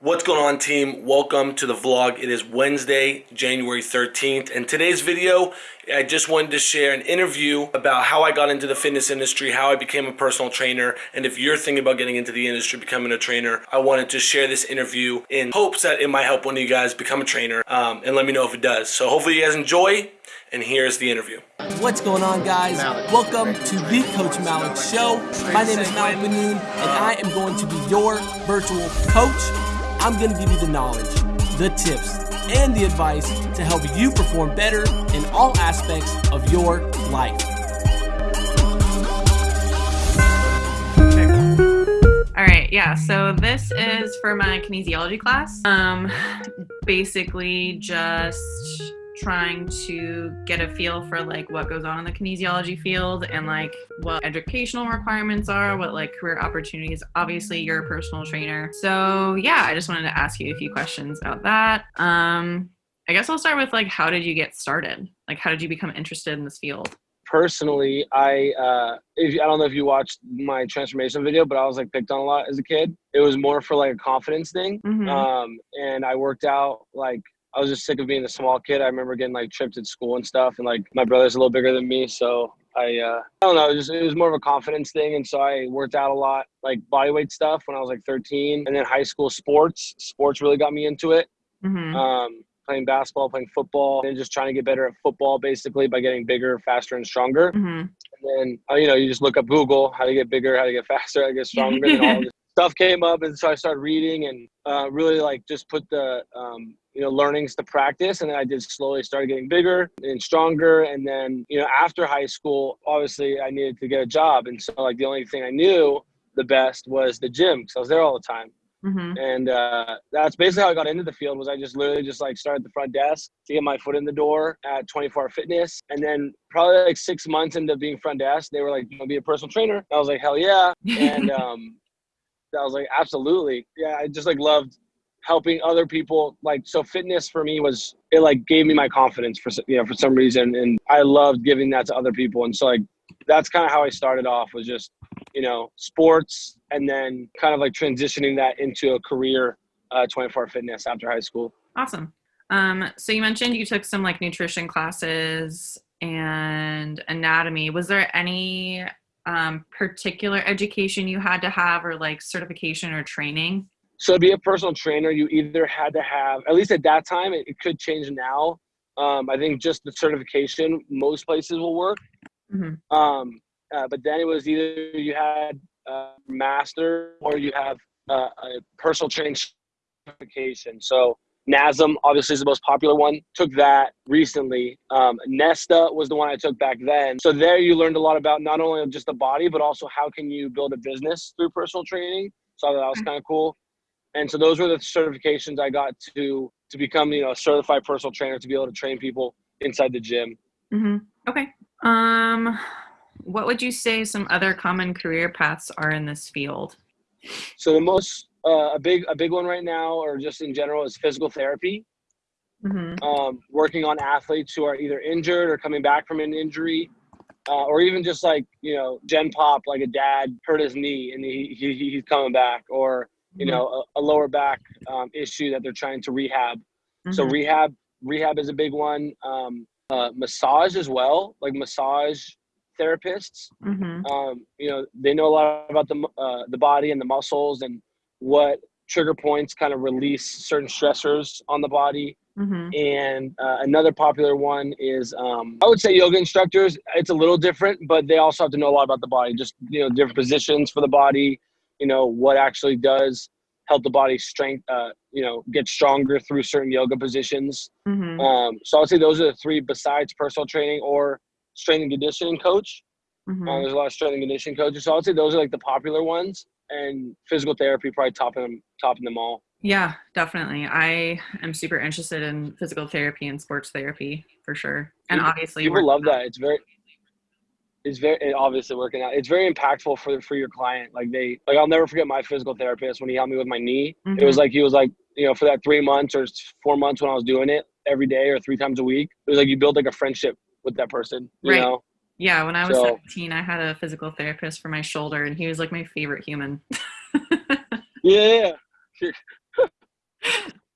What's going on team? Welcome to the vlog. It is Wednesday, January 13th and today's video I just wanted to share an interview about how I got into the fitness industry, how I became a personal trainer and if you're thinking about getting into the industry, becoming a trainer, I wanted to share this interview in hopes that it might help one of you guys become a trainer um, and let me know if it does. So hopefully you guys enjoy and here's the interview. What's going on guys? Malik. Welcome to the Coach Malik Show. My name is Malik Benoon and I am going to be your virtual coach I'm going to give you the knowledge, the tips, and the advice to help you perform better in all aspects of your life. All right, yeah, so this is for my kinesiology class. Um, basically just trying to get a feel for like what goes on in the kinesiology field and like what educational requirements are, what like career opportunities. Obviously, you're a personal trainer. So, yeah, I just wanted to ask you a few questions about that. Um, I guess I'll start with like how did you get started? Like how did you become interested in this field? Personally, I uh, if, I don't know if you watched my transformation video, but I was like picked on a lot as a kid. It was more for like a confidence thing, mm-hmm. um, and I worked out like I was just sick of being the small kid. I remember getting like tripped at school and stuff, and like my brother's a little bigger than me, so I uh, I don't know. It was, it was more of a confidence thing, and so I worked out a lot, like bodyweight stuff when I was like 13, and then high school sports. Sports really got me into it. Mm-hmm. Um, playing basketball, playing football, and just trying to get better at football, basically by getting bigger, faster, and stronger. Mm-hmm. And then uh, you know you just look up Google how to get bigger, how to get faster, how to get stronger, and all this stuff came up, and so I started reading and uh, really like just put the um, you know learnings to practice and then i did slowly start getting bigger and stronger and then you know after high school obviously i needed to get a job and so like the only thing i knew the best was the gym because i was there all the time mm-hmm. and uh, that's basically how i got into the field was i just literally just like started the front desk to get my foot in the door at 24 hour fitness and then probably like six months into being front desk they were like you want to be a personal trainer i was like hell yeah and um I was like, absolutely. Yeah, I just like loved helping other people like so fitness for me was it like gave me my confidence for you know for some reason and i loved giving that to other people and so like that's kind of how i started off was just you know sports and then kind of like transitioning that into a career uh, 24 fitness after high school. Awesome. Um, so you mentioned you took some like nutrition classes and anatomy. Was there any um, particular education you had to have or like certification or training so to be a personal trainer, you either had to have, at least at that time, it, it could change now. Um, I think just the certification, most places will work. Mm-hmm. Um, uh, but then it was either you had a master or you have uh, a personal training certification. So NASM obviously is the most popular one. Took that recently. Um, NESTA was the one I took back then. So there you learned a lot about not only just the body, but also how can you build a business through personal training. So that was mm. kind of cool and so those were the certifications I got to to become you know a certified personal trainer to be able to train people inside the gym. Mm-hmm. Okay. Um, what would you say some other common career paths are in this field? So the most uh, a big a big one right now, or just in general, is physical therapy. Mm-hmm. Um, working on athletes who are either injured or coming back from an injury, uh, or even just like you know gen pop, like a dad hurt his knee and he, he he's coming back, or you mm-hmm. know, a, a lower back um, issue that they're trying to rehab. Mm-hmm. So rehab, rehab is a big one. Um, uh, massage as well, like massage therapists. Mm-hmm. Um, you know, they know a lot about the uh, the body and the muscles and what trigger points kind of release certain stressors on the body. Mm-hmm. And uh, another popular one is, um, I would say, yoga instructors. It's a little different, but they also have to know a lot about the body. Just you know, different positions for the body, you know what actually does help the body strength uh, you know get stronger through certain yoga positions. Mm-hmm. um, so i'd say those are the three besides personal training or strength and conditioning coach. Mm-hmm. uh, there's a lot of strength and conditioning coaches. So i'd say those are like the popular ones and physical therapy probably topping them topping them all. Yeah definitely. I am super interested in physical therapy and sports therapy for sure. And people, obviously people love that. It's very it's very it obviously working out. It's very impactful for for your client. Like they like I'll never forget my physical therapist when he helped me with my knee. Mm-hmm. It was mm-hmm. like he was like you know for that three months or four months when I was doing it every day or three times a week. It was like you build like a friendship with that person. You right. know. Yeah, when I was so, 17, I had a physical therapist for my shoulder, and he was like my favorite human. yeah,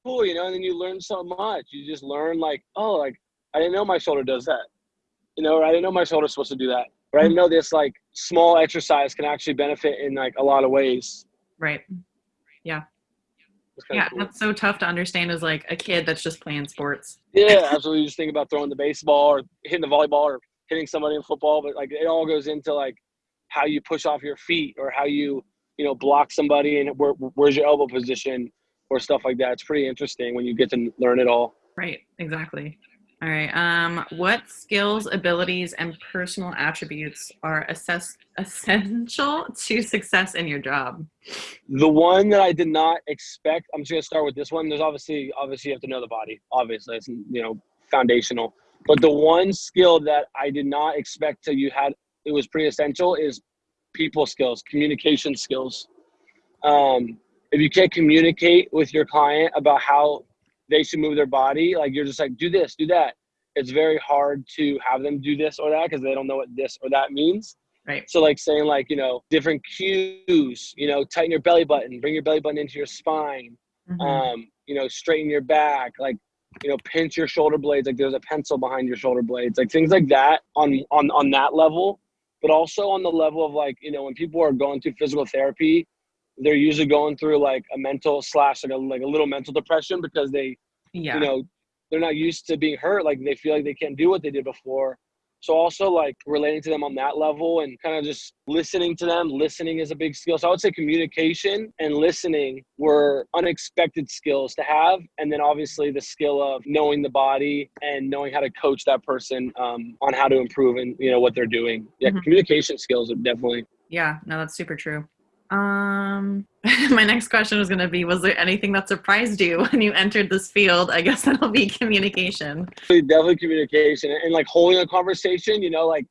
cool, you know, and then you learn so much. You just learn like, oh, like I didn't know my shoulder does that. You know, or I didn't know my shoulder's supposed to do that. Or I didn't know this like small exercise can actually benefit in like a lot of ways. Right. Yeah. Yeah, cool. that's so tough to understand as like a kid that's just playing sports. Yeah, absolutely. You just think about throwing the baseball or hitting the volleyball or hitting somebody in football, but like it all goes into like how you push off your feet or how you you know block somebody and where, where's your elbow position or stuff like that. It's pretty interesting when you get to learn it all. Right. Exactly. All right. Um, what skills, abilities, and personal attributes are assess- essential to success in your job? The one that I did not expect. I'm just gonna start with this one. There's obviously, obviously, you have to know the body. Obviously, it's you know foundational. But the one skill that I did not expect to you had it was pretty essential is people skills, communication skills. Um, if you can't communicate with your client about how they should move their body. Like you're just like, do this, do that. It's very hard to have them do this or that because they don't know what this or that means. Right. So like saying like, you know, different cues, you know, tighten your belly button, bring your belly button into your spine, mm-hmm. um, you know, straighten your back, like, you know, pinch your shoulder blades, like there's a pencil behind your shoulder blades, like things like that on on on that level. But also on the level of like, you know, when people are going through physical therapy, they're usually going through like a mental slash like a like a little mental depression because they yeah. you know they're not used to being hurt like they feel like they can't do what they did before so also like relating to them on that level and kind of just listening to them listening is a big skill so i would say communication and listening were unexpected skills to have and then obviously the skill of knowing the body and knowing how to coach that person um, on how to improve and you know what they're doing yeah mm-hmm. communication skills are definitely yeah no that's super true um, my next question was going to be Was there anything that surprised you when you entered this field? I guess that'll be communication. Definitely communication and like holding a conversation, you know, like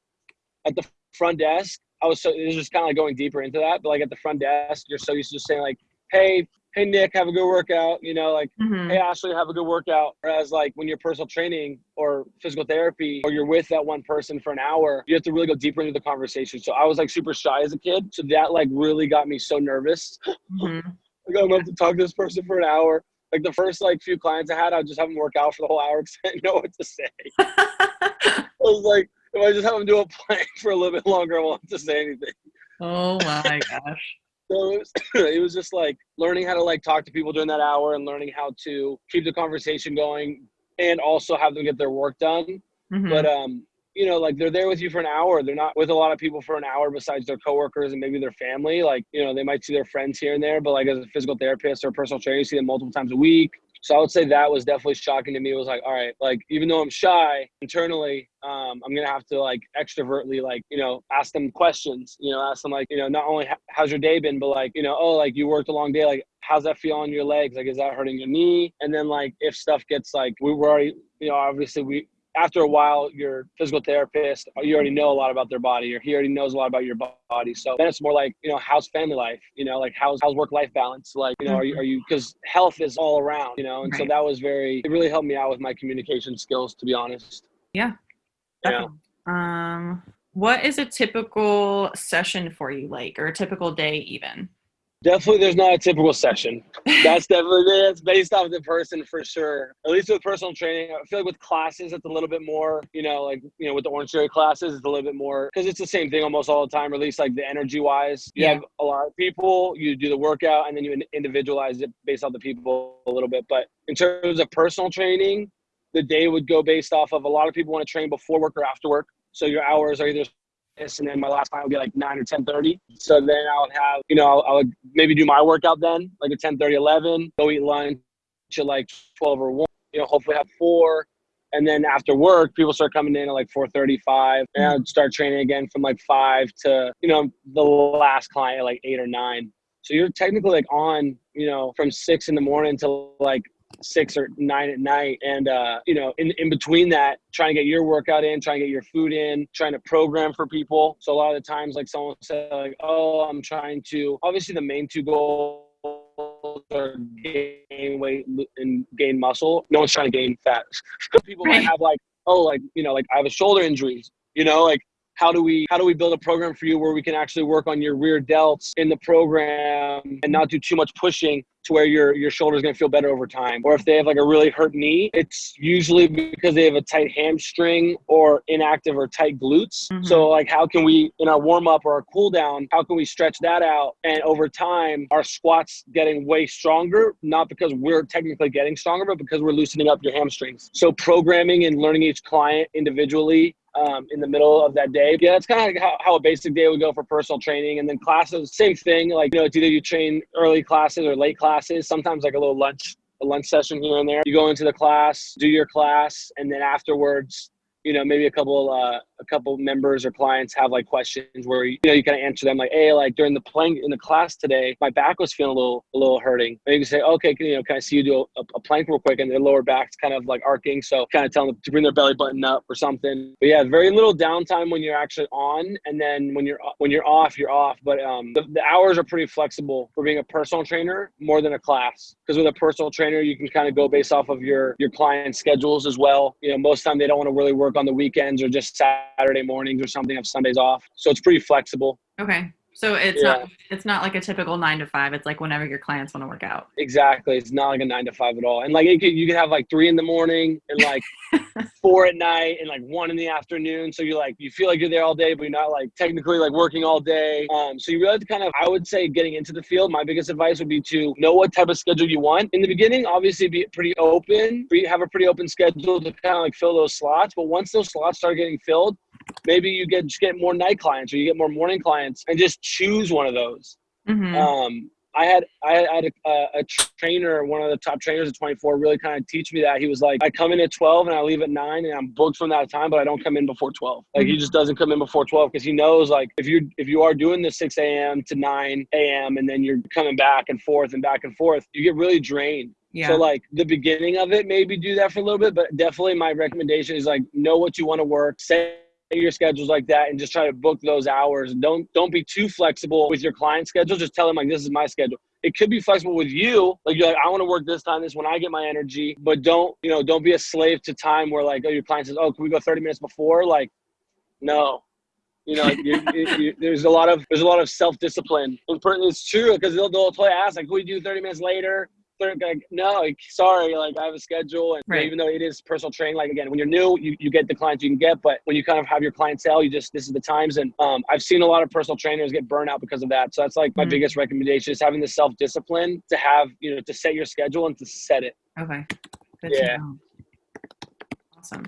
at the front desk. I was so, this was just kind of like going deeper into that, but like at the front desk, you're so used to just saying, like, hey, hey Nick, have a good workout. You know, like mm-hmm. hey Ashley, have a good workout. Whereas like when you're personal training or physical therapy or you're with that one person for an hour, you have to really go deeper into the conversation. So I was like super shy as a kid. So that like really got me so nervous. Mm-hmm. like I'm about to talk to this person for an hour. Like the first like few clients I had, I'd just have them work out for the whole hour because I didn't know what to say. I was like, if I just have them do a plank for a little bit longer, I won't have to say anything. Oh my gosh. So it was, it was just like learning how to like talk to people during that hour and learning how to keep the conversation going and also have them get their work done. Mm-hmm. But um, you know, like they're there with you for an hour. They're not with a lot of people for an hour besides their coworkers and maybe their family. Like, you know, they might see their friends here and there, but like as a physical therapist or personal trainer, you see them multiple times a week. So I would say that was definitely shocking to me. It was like, all right, like even though I'm shy internally, um, I'm gonna have to like extrovertly, like you know, ask them questions. You know, ask them like, you know, not only how's your day been, but like, you know, oh, like you worked a long day, like how's that feel on your legs? Like, is that hurting your knee? And then like if stuff gets like we were already, you know, obviously we after a while, your physical therapist, you already know a lot about their body, or he already knows a lot about your body. So then it's more like, you know, how's family life? You know, like how's how's work life balance? Like, you know, are you are you because health is all around, you know, and right. so that was very it really helped me out with my communication skills, to be honest. Yeah. Yeah. Um, what is a typical session for you like, or a typical day even? Definitely, there's not a typical session. That's definitely it's based off the person for sure. At least with personal training, I feel like with classes, it's a little bit more. You know, like you know, with the Orange Theory classes, it's a little bit more because it's the same thing almost all the time. Or at least like the energy wise, you yeah. have a lot of people. You do the workout, and then you individualize it based off the people a little bit. But in terms of personal training, the day would go based off of a lot of people want to train before work or after work. So your hours are either and then my last client would be like 9 or 10.30 so then i would have you know i would maybe do my workout then like at 10.30 11 go eat lunch at like 12 or 1 you know hopefully have four. And then after work people start coming in at like 4.35 and i'd start training again from like 5 to you know the last client at like 8 or 9 so you're technically like on you know from 6 in the morning to like six or nine at night. And, uh, you know, in, in between that, trying to get your workout in, trying to get your food in, trying to program for people. So a lot of the times, like someone said, like, oh, I'm trying to, obviously the main two goals are gain weight and gain muscle. No one's trying to gain fat. people might have like, oh, like, you know, like I have a shoulder injury, you know, like how do we how do we build a program for you where we can actually work on your rear delts in the program and not do too much pushing to where your your shoulder's gonna feel better over time. Or if they have like a really hurt knee, it's usually because they have a tight hamstring or inactive or tight glutes. Mm-hmm. So like how can we in our warm up or our cool down, how can we stretch that out? And over time our squats getting way stronger, not because we're technically getting stronger, but because we're loosening up your hamstrings. So programming and learning each client individually um, in the middle of that day. Yeah, that's kind of how, how, a basic day would go for personal training. And then classes, same thing. Like, you know, it's either you train early classes or late classes, sometimes like a little lunch, a lunch session here and there. You go into the class, do your class, and then afterwards, you know, maybe a couple uh, a couple members or clients have like questions where you know you kind of answer them like, hey, like during the plank in the class today, my back was feeling a little a little hurting. And you can say, okay, can you know, can I see you do a, a plank real quick, and their lower back's kind of like arcing, so kind of tell them to bring their belly button up or something. But yeah, very little downtime when you're actually on, and then when you're when you're off, you're off. But um, the, the hours are pretty flexible for being a personal trainer more than a class because with a personal trainer you can kind of go based off of your your client schedules as well. You know, most time they don't want to really work on the weekends or just Saturday mornings or something. Have Sundays off, so it's pretty flexible. Okay, so it's yeah. not it's not like a typical nine to five. It's like whenever your clients want to work out. Exactly, it's not like a nine to five at all. And like can, you can have like three in the morning and like four at night and like one in the afternoon. So you're like you feel like you're there all day, but you're not like technically like working all day. Um, so you really have to kind of I would say getting into the field. My biggest advice would be to know what type of schedule you want in the beginning. Obviously, be pretty open. Have a pretty open schedule to kind of like fill those slots. But once those slots start getting filled, maybe you get just get more night clients or you get more morning clients and just choose one of those. Mm-hmm. Um, I had I had a, a, trainer, one of the top trainers at 24, really kind of teach me that. He was like, I come in at 12 and I leave at nine, and I'm booked from that time, but I don't come in before 12. Like mm-hmm. he just doesn't come in before 12 because he knows like if you if you are doing the 6 a.m. to 9 a.m. and then you're coming back and forth and back and forth, you get really drained. Yeah. So like the beginning of it, maybe do that for a little bit, but definitely my recommendation is like know what you want to work, say your schedules like that and just try to book those hours. Don't don't be too flexible with your client schedule. Just tell them like this is my schedule. It could be flexible with you. Like you're like, I want to work this time, this when I get my energy. But don't, you know, don't be a slave to time where like, oh, your client says, Oh, can we go 30 minutes before? Like, no. You know, you, you, you, there's a lot of there's a lot of self discipline. It's true because they'll they'll play ask like, can we do 30 minutes later? Like, no, sorry, like I have a schedule, and right. even though it is personal training, like again, when you're new, you, you get the clients you can get, but when you kind of have your clientele, you just this is the times, and um, I've seen a lot of personal trainers get burned out because of that. So that's like my mm-hmm. biggest recommendation is having the self discipline to have you know to set your schedule and to set it. Okay. Good yeah. Awesome.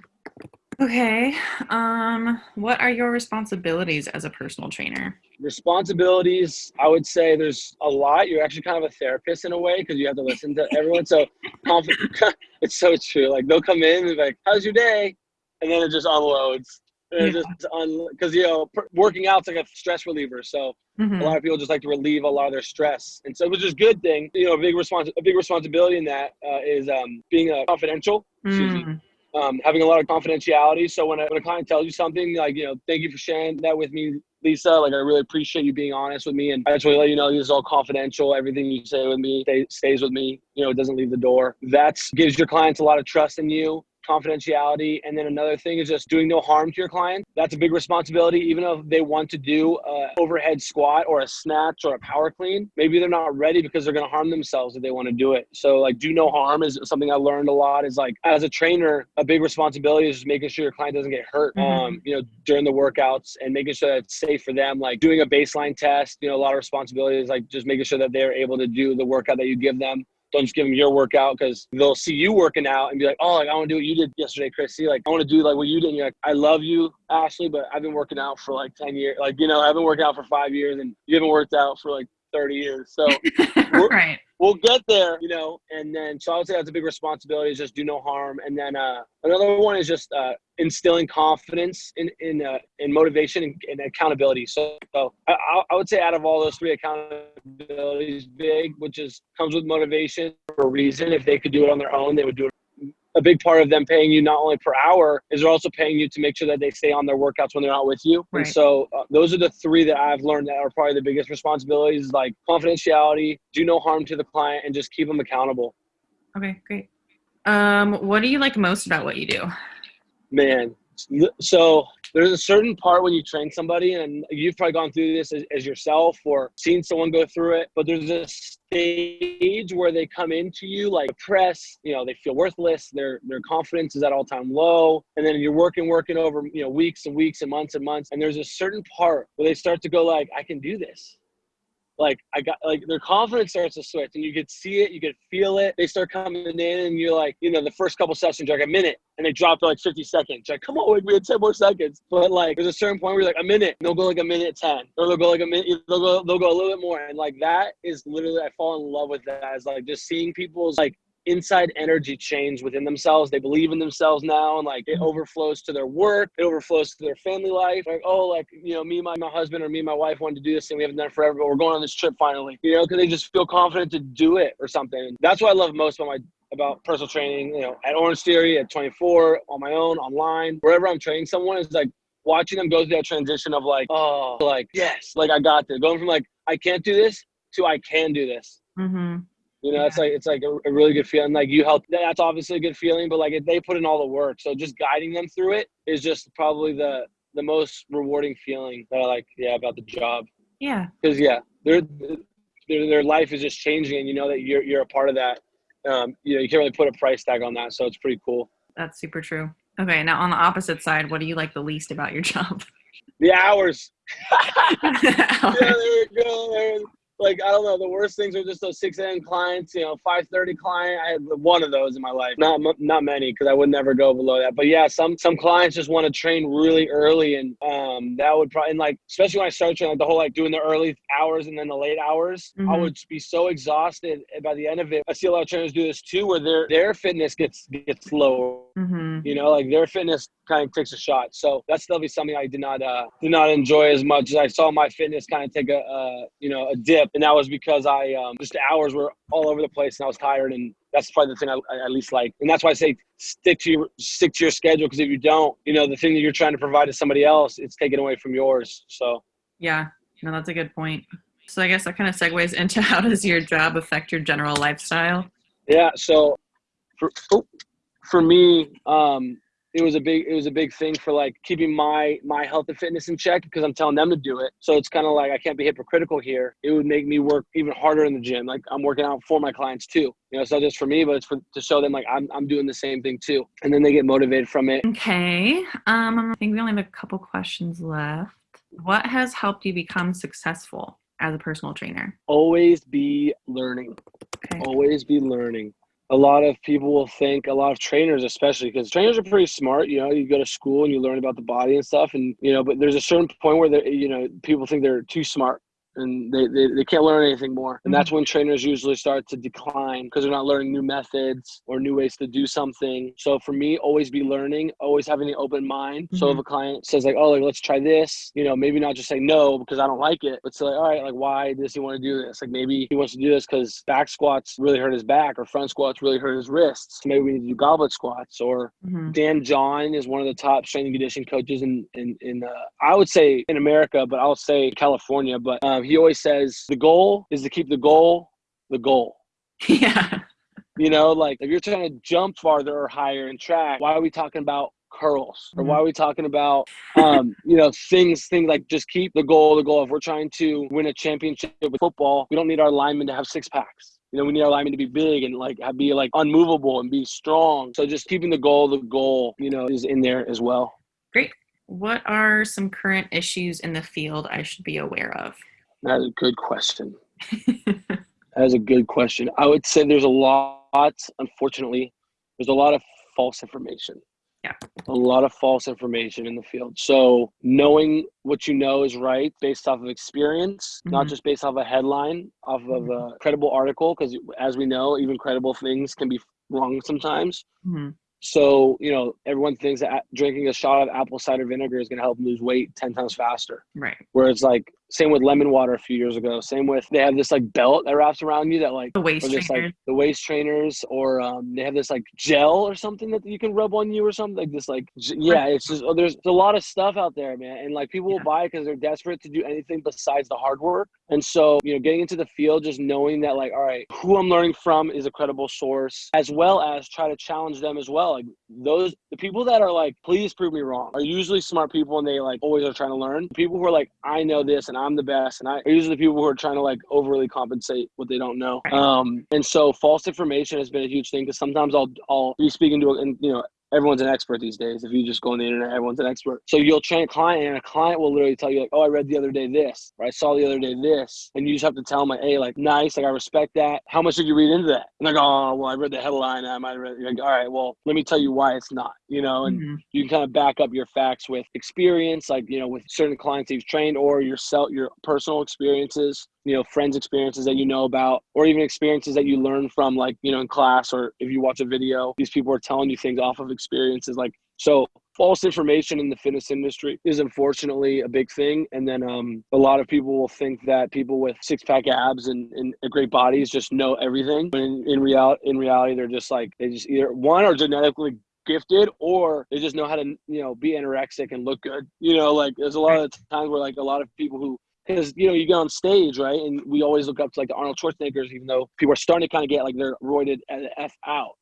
Okay. Um, what are your responsibilities as a personal trainer? Responsibilities, I would say there's a lot. You're actually kind of a therapist in a way because you have to listen to everyone. So it's so true. Like they'll come in and be like, "How's your day?" and then it just unloads. Yeah. just because you know working out's like a stress reliever. So mm-hmm. a lot of people just like to relieve a lot of their stress, and so which is a good thing. You know, a big respons- a big responsibility in that uh, is um, being uh, confidential. Mm um, having a lot of confidentiality. So when a, when a client tells you something, like, you know, thank you for sharing that with me, Lisa. Like, I really appreciate you being honest with me. And I just want to let you know this is all confidential. Everything you say with me stay, stays with me. You know, it doesn't leave the door. That gives your clients a lot of trust in you confidentiality. And then another thing is just doing no harm to your client. That's a big responsibility. Even if they want to do a overhead squat or a snatch or a power clean, maybe they're not ready because they're going to harm themselves if they want to do it. So like do no harm is something I learned a lot is like as a trainer, a big responsibility is just making sure your client doesn't get hurt, mm-hmm. um, you know, during the workouts and making sure that it's safe for them. Like doing a baseline test, you know, a lot of responsibilities, like just making sure that they're able to do the workout that you give them don't just give them your workout because they'll see you working out and be like, oh, like, I want to do what you did yesterday, Chrissy. Like, I want to do like what you did. And you're like, I love you, Ashley, but I've been working out for like 10 years. Like, you know, I've been working out for five years and you haven't worked out for like 30 years. So right. we'll get there, you know, and then, so I would say that's a big responsibility is just do no harm. And then uh, another one is just uh, instilling confidence in, in, uh, in motivation and, and accountability. So, so I, I, would say out of all those three accountability is big, which is comes with motivation for a reason. If they could do it on their own, they would do it a big part of them paying you not only per hour is they're also paying you to make sure that they stay on their workouts when they're not with you. Right. And so uh, those are the three that I've learned that are probably the biggest responsibilities like confidentiality, do no harm to the client, and just keep them accountable. Okay, great. Um, what do you like most about what you do? Man, So there's a certain part when you train somebody, and you've probably gone through this as, as, yourself or seen someone go through it. But there's a stage where they come into you like press, you know, they feel worthless. Their their confidence is at all time low, and then you're working, working over you know weeks and weeks and months and months, and there's a certain part where they start to go like, I can do this like I got like their confidence starts to switch and you could see it, you could feel it. They start coming in and you're like, you know, the first couple sessions you're like a minute and they drop to like 50 seconds. You're like, come on, like we had 10 more seconds. But like there's a certain point where you're like a minute, they'll go like a minute 10. Or they'll go like a minute, they'll go they'll go a little bit more. And like that is literally I fall in love with that as like just seeing people's like inside energy change within themselves. They believe in themselves now, and like it mm-hmm. overflows to their work. It overflows to their family life. Like, oh, like you know, me, my, my husband, or me, and my wife wanted to do this, thing we haven't done forever, but we're going on this trip finally. You know, because they just feel confident to do it or something. That's what I love most about my about personal training. You know, at Orange Theory, at 24, on my own, online, wherever I'm training someone is like watching them go through that transition of like, oh, like yes, like I got this. Going from like I can't do this to I can do this. Mm-hmm. You know, yeah. it's like it's like a, a, really good feeling. Like you help, that's obviously a good feeling. But like they put in all the work, so just guiding them through it is just probably the the most rewarding feeling that I like. Yeah, about the job. Yeah. Because yeah, their their their life is just changing, and you know that you're you're a part of that. Um, you know, you can't really put a price tag on that, so it's pretty cool. That's super true. Okay, now on the opposite side, what do you like the least about your job? The hours. hours. yeah, there we go like I don't know. The worst things are just those six a.m. clients. You know, five thirty client. I had one of those in my life. Not not many because I would never go below that. But yeah, some some clients just want to train really early, and um, that would probably and like especially when I started training, like the whole like doing the early hours and then the late hours. Mm-hmm. I would be so exhausted by the end of it. I see a lot of trainers do this too, where their their fitness gets gets lower. Mm-hmm. You know, like their fitness kind of takes a shot. So that's definitely something I did not uh, did not enjoy as much as I saw my fitness kind of take a uh, you know a dip and that was because I um, just the hours were all over the place and I was tired and that's probably the thing I, I at least like. And that's why I say stick to your stick to your schedule because if you don't you know the thing that you're trying to provide to somebody else it's taken away from yours. So yeah no that's a good point. So I guess that kind of segues into how does your job affect your general lifestyle? Yeah so for oh, for me um it was a big it was a big thing for like keeping my my health and fitness in check because I'm telling them to do it. So it's kind of like I can't be hypocritical here. It would make me work even harder in the gym. Like I'm working out for my clients too. You know, it's not just for me, but it's for to show them like I'm I'm doing the same thing too. And then they get motivated from it. Okay. Um I think we only have a couple questions left. What has helped you become successful as a personal trainer? Always be learning. Okay. Always be learning a lot of people will think a lot of trainers especially because trainers are pretty smart you know you go to school and you learn about the body and stuff and you know but there's a certain point where you know people think they're too smart and they, they, they can't learn anything more. And that's mm-hmm. when trainers usually start to decline because they're not learning new methods or new ways to do something. So for me, always be learning, always having an open mind. Mm-hmm. So if mm-hmm. a client says like, oh, like let's try this, you know, maybe not just say no because I don't like it, but say like, all right, like why does he want to do this? Like maybe he wants to do this because back squats really hurt his back or front squats really hurt his wrists. Maybe we need to do goblet squats. Or mm-hmm. Dan John is one of the top strength and conditioning coaches in in, in uh, I would say in America, but I'll say California. But um, he always says the goal is to keep the goal the goal. Yeah. You know, like if you're trying to jump farther or higher in track, why are we talking about curls? Or why are we talking about um you know things things like just keep the goal the goal. If we're trying to win a championship with football we don't need our linemen to have six packs. You know we need our linemen to be big and like be like unmovable and be strong. So just keeping the goal the goal you know is in there as well. Great. What are some current issues in the field i should be aware of that's a good question. That's a good question. I would say there's a lot, unfortunately, there's a lot of false information. Yeah. A lot of false information in the field. So knowing what you know is right based off of experience, mm-hmm. not just based off a headline, off of a mm-hmm. credible article, because as we know, even credible things can be wrong sometimes. Mm-hmm. So, you know, everyone thinks that drinking a shot of apple cider vinegar is going to help lose weight 10 times faster. Right. Whereas, like, Same with lemon water a few years ago. Same with they have this like belt that wraps around you that like the waist this, trainers. like the waist trainers, or um, they have this like gel or something that you can rub on you or something like this. Like yeah, it's just oh, there's a lot of stuff out there, man, and like people will Yeah. buy because they're desperate to do anything besides the hard work. And so you know, getting into the field, just knowing that like all right, who I'm learning from is a credible source, as well as try to challenge them as well. Like those the people that are like, please prove me wrong, are usually smart people and they like always are trying to learn. People who are like, I know this and I'm the best, and I are usually the people who are trying to like overly compensate what they don't know. Um, and so false information has been a huge thing because sometimes I'll I'll be speaking to and you know everyone's an expert these days. If you just go on the internet, everyone's an expert. So you'll train a client, and a client will literally tell you like, "Oh, I read the other day this, or I saw the other day this," and you just have to tell them like, "Hey, like, nice, like, I respect that. How much did you read into that?" And like, "Oh, well, I read the headline. I might have read." Like, "All right, well, let me tell you why it's not," you know, and Mhm. you can kind of back up your facts with experience, like you know, with certain clients you've trained, or yourself, your personal experiences, you know, friends' experiences that you know about, or even experiences that you learn from, like you know, in class, or if you watch a video, these people are telling you things off of experiences, like so. False information in the fitness industry is unfortunately a big thing, and then um, a lot of people will think that people with six pack abs and, and great bodies just know everything. But in, in reality, in reality, they're just like they just either one are genetically gifted or they just know how to you know be anorexic and look good you know like there's a lot of times where like a lot of people who because you know you get on stage right and we always look up to like the arnold schwarzeneggers even though people are starting to kind of get like they're roided at f out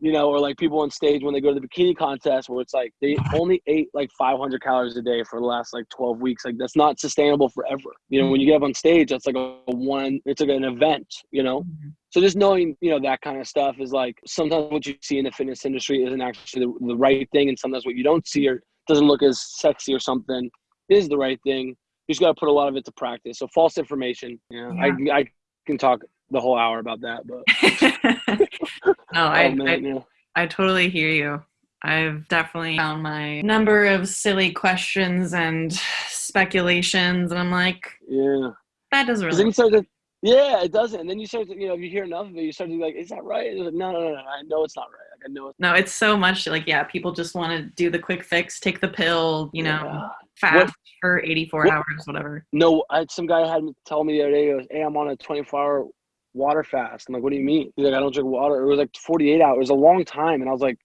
you know or like people on stage when they go to the bikini contest where it's like they only ate like 500 calories a day for the last like 12 weeks like that's not sustainable forever you know when you get up on stage that's like a one it's like an event you know Mhm. so just knowing, you know, that kind of stuff is like sometimes what you see in the fitness industry isn't actually the, the right thing, and sometimes what you don't see or doesn't look as sexy or something is the right thing. You just got to put a lot of it to practice. So false information, yeah, I I can talk the whole hour about that, but no, I, oh, man, I yeah. I totally hear you. I've definitely found my number of silly questions and speculations, and I'm like, yeah. that doesn't then really. you start to, yeah, it doesn't. And then you start to, you know, if you hear enough of it, you start to be like, is that right? Like, no, no, no, no, I know it's not right. Like, I know it's No, it's so much like yeah, people just want to do the quick fix, take the pill, you know, Yeah. fast for 84 what- hours, whatever. No, I, some guy had me tell me the other day, he goes, hey, I'm on a 24 hour water fast. I'm like, what do you mean? He's like, I don't drink water. It was like 48 hours. It was a long time. And I was like,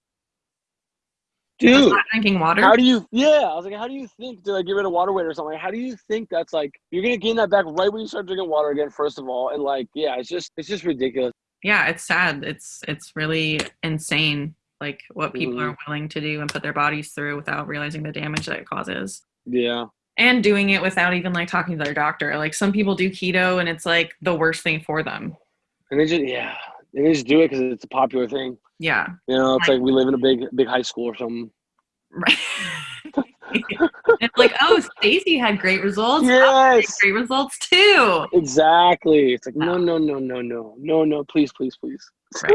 dude, not drinking water. how do you, yeah. I was like, how do you think to like get rid of water weight or something? Like, how do you think that's like, you're going to gain that back right when you start drinking water again, first of all. And like, yeah, it's just, it's just ridiculous. yeah, it's sad. It's it's really insane, like what people Mhm. are willing to do and put their bodies through without realizing the damage that it causes. Yeah. And doing it without even like talking to their doctor. Like some people do keto and it's like the worst thing for them. And they just, yeah. And they just do it because it's a popular thing. Yeah. You know, it's Right. like we live in a big, big high school or something. Right. it's like, oh, Stacy had great results. Yes. great results too. Exactly. It's like, no, No. no, no, no, no, no, please, please, please.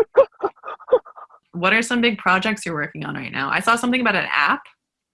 What are some big projects you're working on right now? I saw something about an app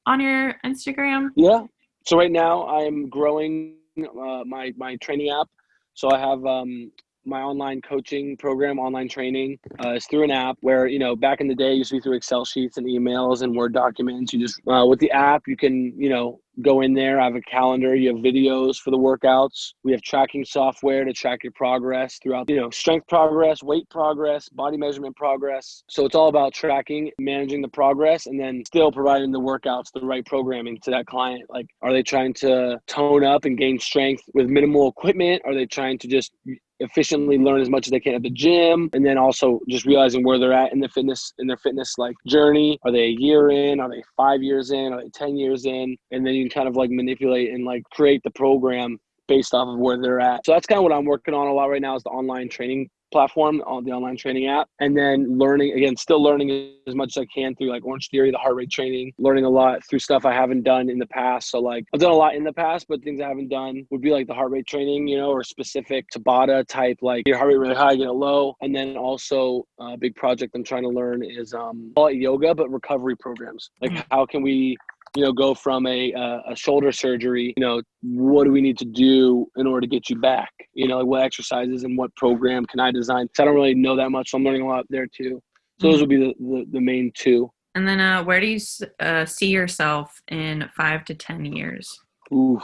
on your Instagram. Yeah. So right now I'm growing uh, my my training app. So I have um, my online coaching program, online training. Uh, it's through an app where you know back in the day it used to be through Excel sheets and emails and Word documents. You just uh, with the app you can you know go in there. I have a calendar. You have videos for the workouts. We have tracking software to track your progress throughout. You know strength progress, weight progress, body measurement progress. So it's all about tracking, managing the progress, and then still providing the workouts, the right programming to that client. Like, are they trying to tone up and gain strength with minimal equipment? Are they trying to just efficiently learn as much as they can at the gym and then also just realizing where they're at in the fitness in their fitness like journey. Are they a year in? Are they five years in? Are they 10 years in? And then you can kind of like manipulate and like create the program based off of where they're at. So that's kind of what i'm working on a lot right now is the online training platform on the online training app and then learning again still learning as much as i can through like orange theory the heart rate training learning a lot through stuff i haven't done in the past. So like i've done a lot in the past but things i haven't done would be like the heart rate training you know or specific tabata type like your heart rate really high get it low. And then also a big project i'm trying to learn is um call it yoga but recovery programs. Like Mm. how can we you know go from a uh, a shoulder surgery you know what do we need to do in order to get you back you know like what exercises and what program can i design so i don't really know that much so i'm learning a lot there too so those would be the, the, the main two And then uh, where do you uh, see yourself in five to 10 years? Ooh.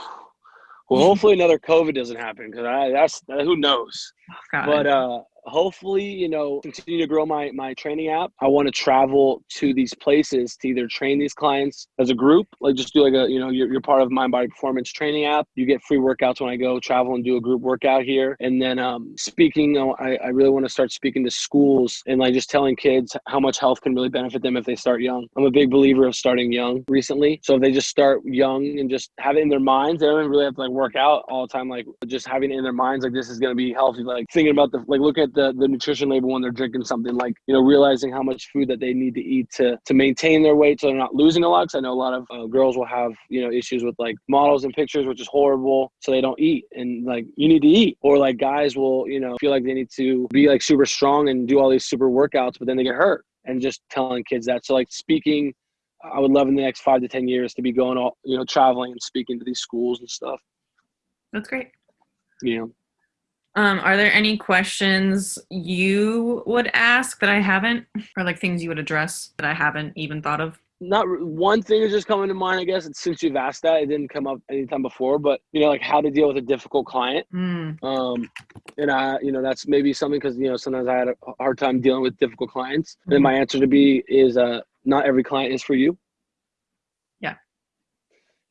Well, hopefully another COVID doesn't happen because that's who knows. Oh, but uh, hopefully, you know, continue to grow my my training app. I want to travel to these places to either train these clients as a group, like just do like a, you know, you're, you're part of Mind Body Performance training app. You get free workouts when I go travel and do a group workout here. And then um, speaking, I, I really want to start speaking to schools and like just telling kids how much health can really benefit them if they start young. I'm a big believer of starting young recently. So if they just start young and just have it in their minds, they don't really have to like work out all the time. Like just having it in their minds, like this is going to be healthy. Like thinking about the, like look at the, the nutrition label when they're drinking something like you know realizing how much food that they need to eat to to maintain their weight so they're not losing a lot because i know a lot of uh, girls will have you know issues with like models and pictures which is horrible so they don't eat and like you need to eat. Or like guys will you know feel like they need to be like super strong and do all these super workouts but then they get hurt and just telling kids that. So like speaking i would love in the next five to ten years to be going all you know traveling and speaking to these schools and stuff. That's great. Yeah um, are there any questions you would ask that I haven't, or like things you would address that I haven't even thought of? Not one thing is just coming to mind. I guess It's since you've asked that, it didn't come up anytime before. But you know, like how to deal with a difficult client. Mm. Um, and I, you know, that's maybe something because you know sometimes I had a hard time dealing with difficult clients. Mm. And my answer to be is, uh, not every client is for you.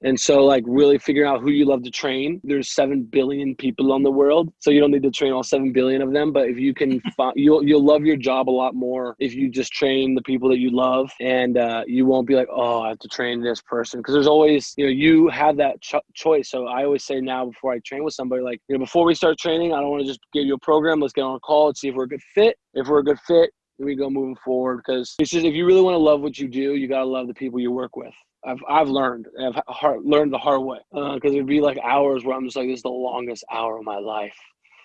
And so, like, really figuring out who you love to train. There's seven billion people on the world, so you don't need to train all seven billion of them. But if you can, find, you'll you'll love your job a lot more if you just train the people that you love, and uh, you won't be like, oh, I have to train this person because there's always, you know, you have that ch- choice. So I always say now before I train with somebody, like, you know, before we start training, I don't want to just give you a program. Let's get on a call and see if we're a good fit. If we're a good fit, we go moving forward because it's just if you really want to love what you do, you gotta love the people you work with. I've I've learned I've hard, learned the hard way because uh, it'd be like hours where I'm just like this is the longest hour of my life.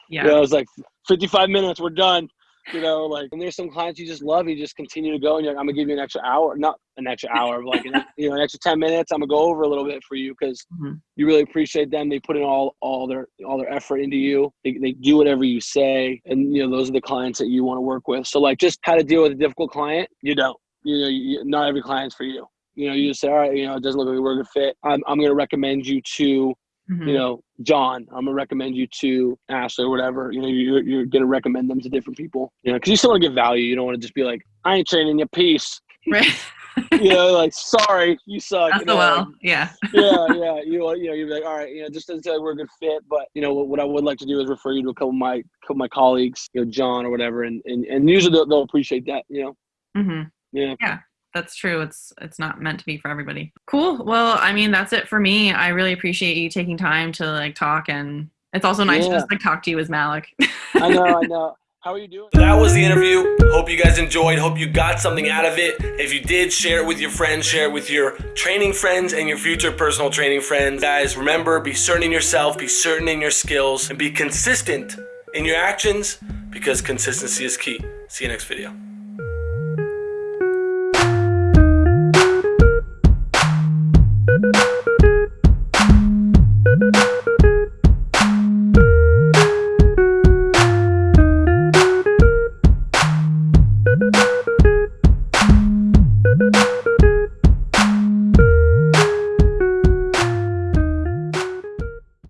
Yeah, you know, it's like 55 minutes, we're done. You know, like and there's some clients you just love, you just continue to go, and you're like, I'm gonna give you an extra hour, not an extra hour, but like an, you know, an extra 10 minutes. I'm gonna go over a little bit for you because mm-hmm. you really appreciate them. They put in all all their all their effort into you. They they do whatever you say, and you know those are the clients that you want to work with. So like, just how to deal with a difficult client, you don't. You know, you, not every client's for you you know, you just say, all right, you know, it doesn't look like we're a good fit. I'm, I'm going to recommend you to, mm-hmm. you know, John. I'm going to recommend you to Ashley or whatever. You know, you're, you're going to recommend them to different people. You know, because you still want to give value. You don't want to just be like, I ain't training your piece. Right. you know, like sorry, you suck. That's you know, well, yeah. yeah, yeah. You you know, you're like, all right, you know, just doesn't like we're a good fit, but you know, what, what I would like to do is refer you to a couple of my couple of my colleagues, you know, John or whatever, and and, and usually they'll, they'll appreciate that, you know. Mm-hmm. Yeah. Yeah that's true. It's it's not meant to be for everybody. Cool. Well, I mean, that's it for me. I really appreciate you taking time to like talk, and it's also nice yeah. to just like talk to you as Malik. I know. I know. How are you doing? that was the interview. Hope you guys enjoyed. Hope you got something out of it. If you did, share it with your friends, share it with your training friends and your future personal training friends. Guys, remember, be certain in yourself, be certain in your skills, and be consistent in your actions because consistency is key. See you next video.